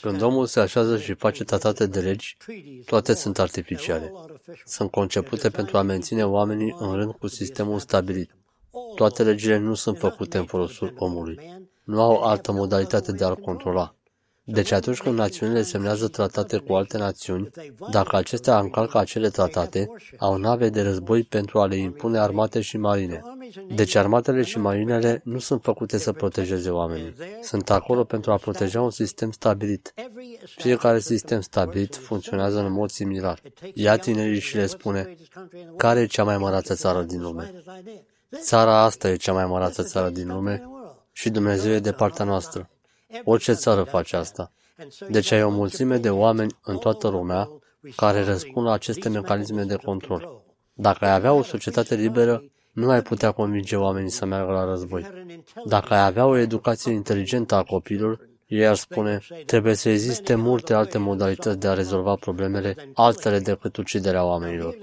Când omul se așează și face tratate de legi, toate sunt artificiale. Sunt concepute pentru a menține oamenii în rând cu sistemul stabilit. Toate legile nu sunt făcute în folosul omului. Nu au altă modalitate de a-l controla. Deci atunci când națiunile semnează tratate cu alte națiuni, dacă acestea încalcă acele tratate, au nave de război pentru a le impune armate și marine. Deci armatele și marinele nu sunt făcute să protejeze oamenii. Sunt acolo pentru a proteja un sistem stabilit. Fiecare sistem stabilit funcționează în mod similar. Ia tinerii și le spune, care e cea mai mărată țară din lume? Țara asta e cea mai mărată țară din lume și Dumnezeu e de partea noastră. Orice țară face asta. Deci ai o mulțime de oameni în toată lumea care răspund la aceste mecanisme de control. Dacă ai avea o societate liberă, nu ai putea convinge oamenii să meargă la război. Dacă ai avea o educație inteligentă a copilor, ei ar spune, trebuie să existe multe alte modalități de a rezolva problemele, altele decât uciderea oamenilor.